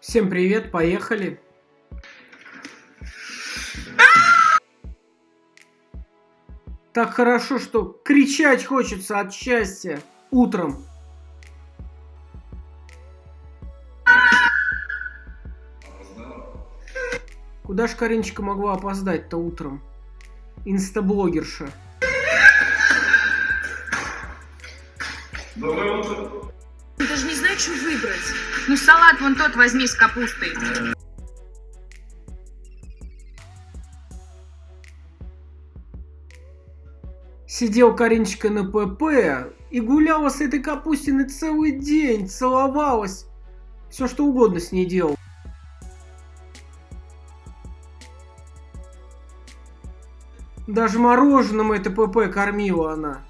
Всем привет, поехали. Так хорошо, что кричать хочется от счастья утром. Куда ж Каринчика могла опоздать-то утром? Инстаблогерша. Даже не что выбрать. Ну, салат вон тот возьми с капустой. Сидел Каринчика на ПП и гуляла с этой капустиной целый день, целовалась. Все что угодно с ней делал. Даже мороженым это ПП кормила она.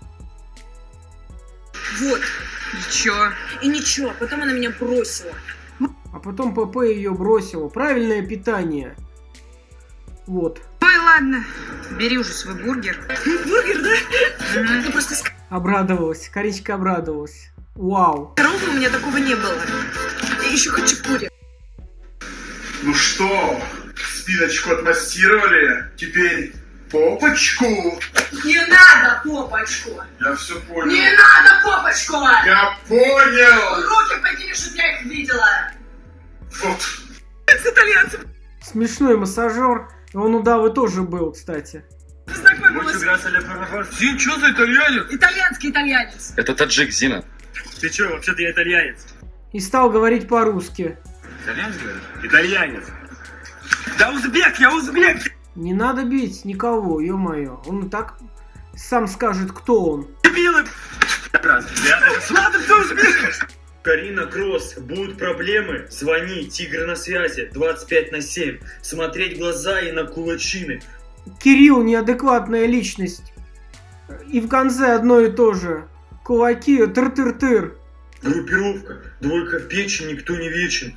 Вот. И чё? И ничего, потом она меня бросила. А потом ПП ее бросила. Правильное питание. Вот. Ой, ладно. Бери уже свой бургер. Бургер, да? Мгм. Ты просто Обрадовалась. Каринчика обрадовалась. Вау. здоровый, у меня такого не было. И еще хачапури. Ну что, спиночку отмассировали? Теперь попочку? Не надо попочку! Я все понял. Не надо попочку! Я понял! Руки подними, чтобы я их видела! Вот. С итальянцем Смешной массажер. Он у Давы тоже был, кстати. познакомилась. Зин, что за итальянец? Итальянский итальянец. Это таджик, Зина. Ты что, вообще-то я итальянец. И стал говорить по-русски. Итальянец, говоришь? Итальянец. Да узбек, я узбек! Не надо бить никого, ё-моё. Он и так сам скажет, кто он. Дебилы! Ладно, узбек! Карина Кросс, будут проблемы? Звони, Тигр на связи, 25 на 7. Смотреть глаза и на кулачины. Кирилл неадекватная личность. И в конце одно и то же. Кулаки, тыр-тыр-тыр. Группировка, двойка в печи, никто не вечен.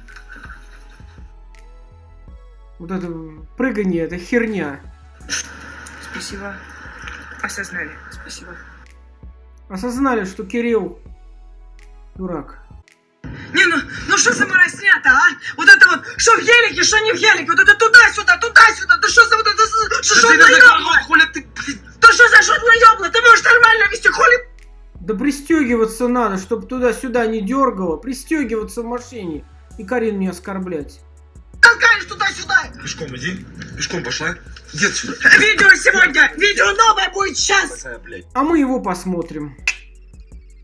Вот это прыгание, это херня. Спасибо. Осознали. Спасибо. Осознали, что Кирилл дурак. Не, ну, ну что за мороснята, а? Вот это вот, что в гелике, что не в гелике, вот это туда-сюда, туда-сюда, да что за вот это, что Да ёбло? закрывай, хули ты, блин. Да что за шутное ёбло? Ты можешь нормально вести, хули Да пристегиваться надо, чтобы туда-сюда не дергало. Пристегиваться в машине. И Карин не оскорблять. Толкаешь туда-сюда? Пешком иди, пешком пошла. Иди отсюда. Видео сегодня, видео новое будет сейчас. А мы его посмотрим.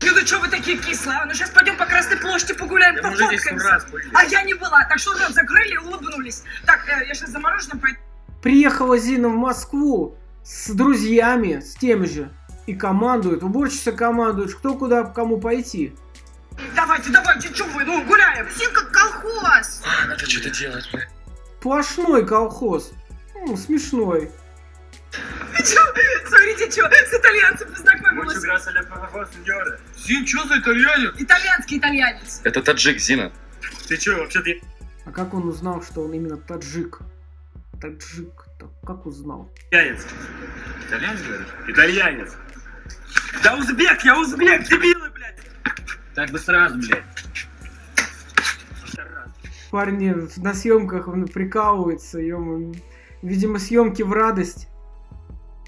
Ну да что вы такие кислые? а? Ну сейчас пойдем по Красной площади погуляем, сто пофоткаемся. А я не была, так что рот закрыли и улыбнулись. Так, э, я сейчас за мороженым пойду. Приехала Зина в Москву с друзьями, с теми же. И командует, уборщица командует, кто куда кому пойти. Давайте, давайте, что вы, ну гуляем. Все как колхоз. А, надо что-то делать, бля. Сплошной колхоз. М, смешной. Чё? Смотрите, что, с итальянцем познакомилась. Зин, что за итальянец? Итальянский итальянец. Это таджик, Зина. Ты что, вообще-то я... А как он узнал, что он именно таджик? Таджик. Так как узнал? итальянец? Итальянец, говоришь? Итальянец. Да узбек, я узбек, блядь. Так бы сразу, блядь. Парни на съемках он прикалывается, ё Видимо, съемки в радость.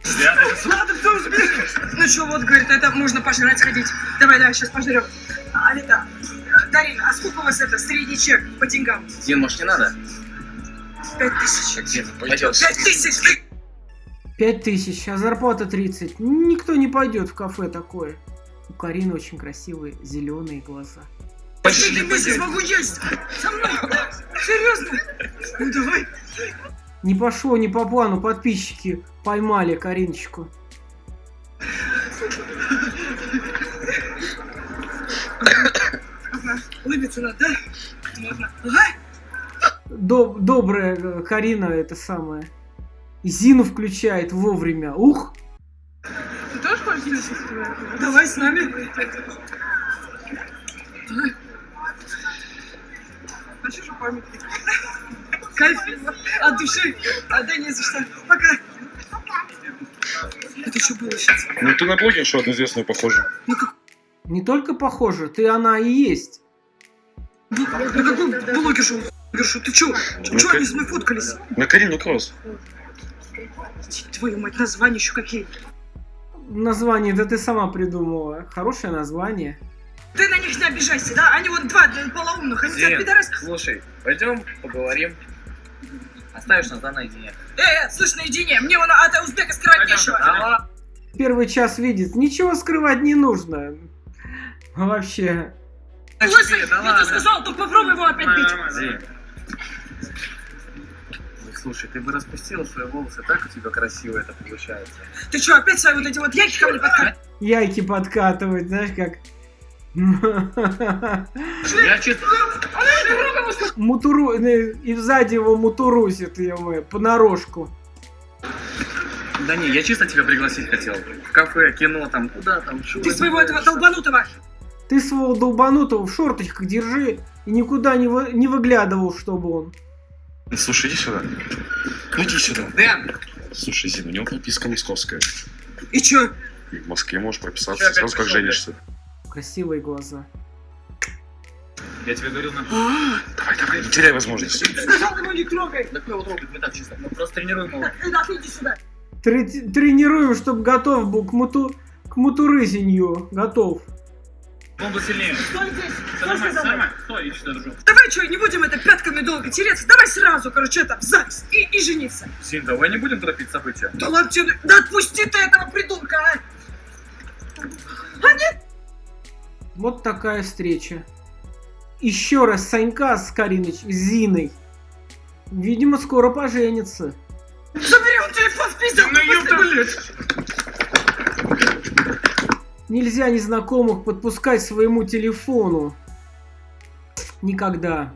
Ладно, узбек. Ну что, вот, говорит, это можно пожрать сходить. Давай, давай, сейчас пожрем. А, э, Дарина, а сколько у вас это, средний чек по деньгам? Зин, может, не надо? Пять тысяч. Пять тысяч! Ты... Пять тысяч, а зарплата 30. Никто не пойдет в кафе такое. У Карины очень красивые зеленые глаза. Последний месяц могу есть! Со мной! Серьезно? Ну давай. Не пошло не по плану, подписчики поймали Кариночку. Улыбиться надо, да? Можно. Ага. Доб- добрая э, Карина это самое. Зину включает вовремя. Ух! Давай с нами. Хочешь памятник? Кайф от души. А, да не за что. Пока. Это что было сейчас? Ну ты на блогершу одну известную похожа. Не только похоже, ты она и есть. На какой блогер же? Говорю, ты чё? Ну, Чё как- они с мной фоткались? На Карину Кросс. Твою мать, названия еще какие. Название, да ты сама придумала. Хорошее название. Ты на них не обижайся, да? Они вот два э, полоумных, они тебя Зин, пидорас... слушай, пойдем поговорим. Оставишь нас да наедине. Э, э, слышь, наедине, мне вон от узбека скрывать нечего. Давай. Первый час видит. Ничего скрывать не нужно. Вообще. Да я тебе сказал, только попробуй его опять бить. Ну, Слушай, ты бы распустила свои волосы, так у тебя красиво это получается. Ты чё, опять свои вот эти вот яйки ко мне подкатываешь? Яйки подкатывать, знаешь как. Я чисто... Мутуру... э, И сзади его мутурусит, ё понарошку. Да не, я чисто тебя пригласить хотел. В кафе, кино, там, куда там, чё. Ты своего этого долбанутого. Ты своего долбанутого в шорточках держи и никуда не, вы- не выглядывал, чтобы он. Слушай, иди сюда. Ну иди сюда. Дэн, Слушай, Зин, у него прописка московская. И чё? И в Москве можешь прописаться Чё, сразу, как женишься. Красивые глаза. я тебе говорил на... Давай, давай, не теряй возможности. Сказал ему не трогай. Да кто его трогает, мы так чисто. Мы просто тренируем его. Да, ты иди сюда. Тре- тренируем, чтобы готов был к муту... к мутурызенью. Готов. Он был сильнее. Стой здесь. Все нормально, сказал. нормально. Стой, я что держу. Давай что, не будем это пятками долго тереться. Давай сразу, короче, это в ЗАГС и, и жениться. Зин, давай не будем торопить события. Да ладно тебе, да отпусти ты этого придурка, а! Вот такая встреча. Еще раз Санька с Кариныч, с Зиной. Видимо, скоро поженятся. Забери он телефон, спиздил, Ну, быстрее. ёпта, Нельзя незнакомых подпускать своему телефону. Никогда.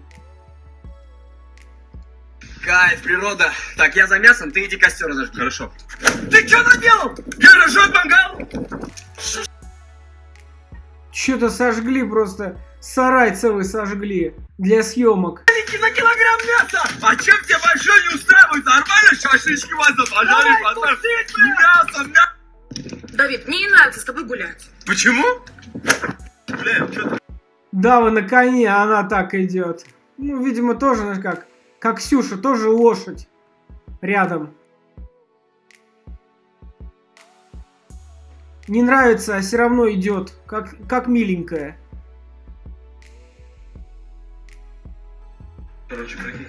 Кайф, природа. Так, я за мясом, ты иди костер разожги. Хорошо. Ты что наделал? Я разжег мангал! Что-то сожгли просто. Сарай целый сожгли. Для съемок. На килограмм мяса! А чем тебе большой не устраивает? Нормально шашлычки вас запожарить, мясо, мясо. Давид, мне не нравится с тобой гулять. Почему? Бля, что ты? Дава на коне, а она так идет. Ну, видимо, тоже, знаешь как, как Ксюша, тоже лошадь. Рядом. Не нравится, а все равно идет, как, как миленькая. Короче, прикинь.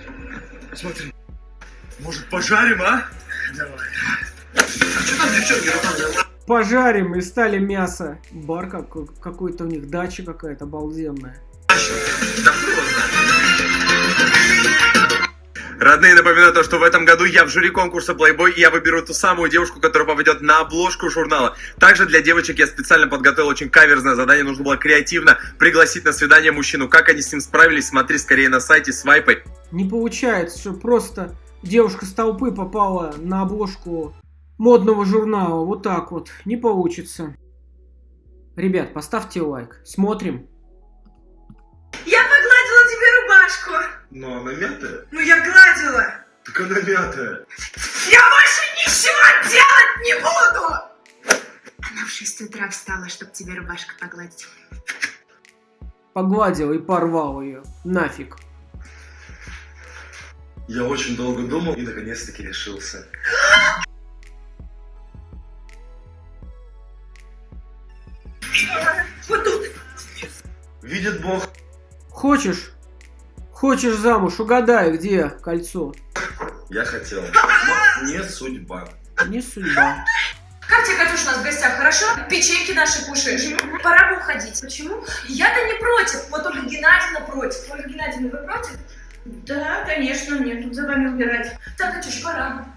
Смотри. Может, пожарим, а? Давай. А что там девчонки руками? Пожарим и стали мясо. Бар какой- какой-то у них, дача какая-то обалденная. Родные, напоминаю то, что в этом году я в жюри конкурса Playboy, и я выберу ту самую девушку, которая попадет на обложку журнала. Также для девочек я специально подготовил очень каверзное задание. Нужно было креативно пригласить на свидание мужчину. Как они с ним справились, смотри скорее на сайте свайпай. Не получается, что просто девушка с толпы попала на обложку модного журнала. Вот так вот. Не получится. Ребят, поставьте лайк. Смотрим. Я погладила тебе рубашку. Но она мятая. Ну я гладила. Так она мятая. Я больше ничего делать не буду. Она в 6 утра встала, чтобы тебе рубашку погладить. Погладил и порвал ее. Нафиг. Я очень долго думал и наконец-таки решился. Видит Бог, Хочешь? Хочешь замуж? Угадай, где кольцо. я хотел. Но не судьба. Не судьба. Как тебе, Катюш, у нас в гостях, хорошо? Печеньки наши кушаешь. Пора бы уходить. Почему? Я-то не против. Вот Ольга Геннадьевна против. Ольга Геннадьевна, вы против? Да, конечно, мне тут за вами убирать. Так, Катюш, пора.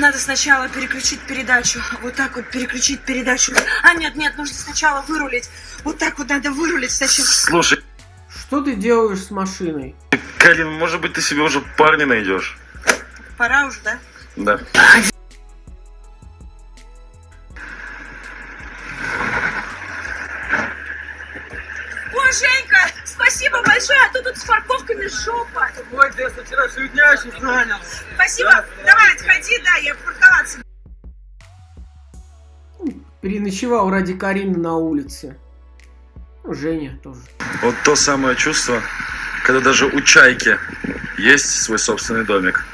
Надо сначала переключить передачу. Вот так вот переключить передачу. А нет, нет, нужно сначала вырулить. Вот так вот надо вырулить сначала. Слушай, Что ты делаешь с машиной? Калин, может быть, ты себе уже парня найдешь? Пора уже, да? Да. О, Женька, спасибо большое, а то тут с парковками жопа. Ой, ты со вчерашнего дня еще занял. Спасибо. Давай, отходи, да, я парковаться. Переночевал ради Карины на улице. Ну, Женя тоже. Вот то самое чувство, когда даже у чайки есть свой собственный домик.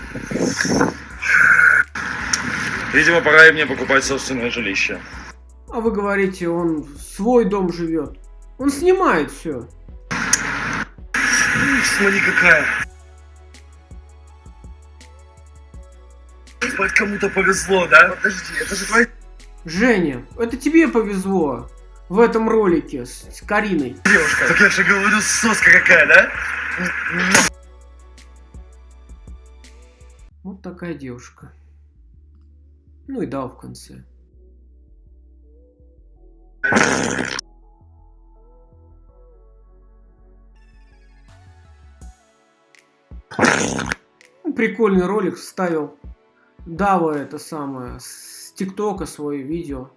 Видимо, пора и мне покупать собственное жилище. А вы говорите, он в свой дом живет. Он снимает все. Смотри, какая. Хоть кому-то повезло, да? Подожди, это же твоя Женя, это тебе повезло в этом ролике с, с Кариной. девушка. Так я же говорю, соска какая, да? Вот такая девушка. Ну и дал в конце. Ну, Прикольный ролик вставил. Дава это самое с ТикТока свое видео.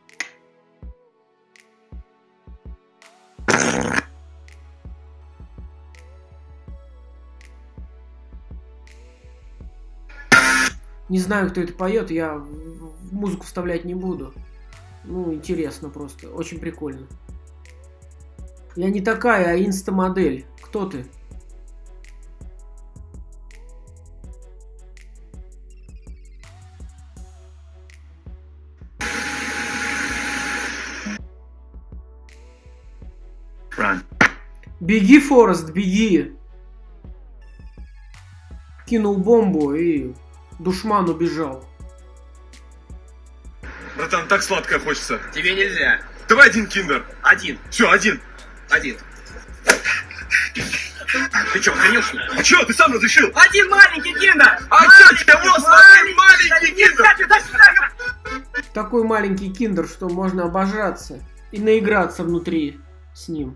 Не знаю, кто это поет, я музыку вставлять не буду. Ну, интересно просто, очень прикольно. Я не такая, а инста-модель. Кто ты? Беги, Форест, беги! Кинул бомбу и душман убежал. Братан, так сладкое хочется. Тебе нельзя. Давай один киндер. Один. Все, один. Один. Ты чё, конечно? А че, ты сам разрешил? Один маленький киндер! А что тебе вот один маленький киндер? Такой маленький киндер, что можно обожраться и наиграться внутри с ним.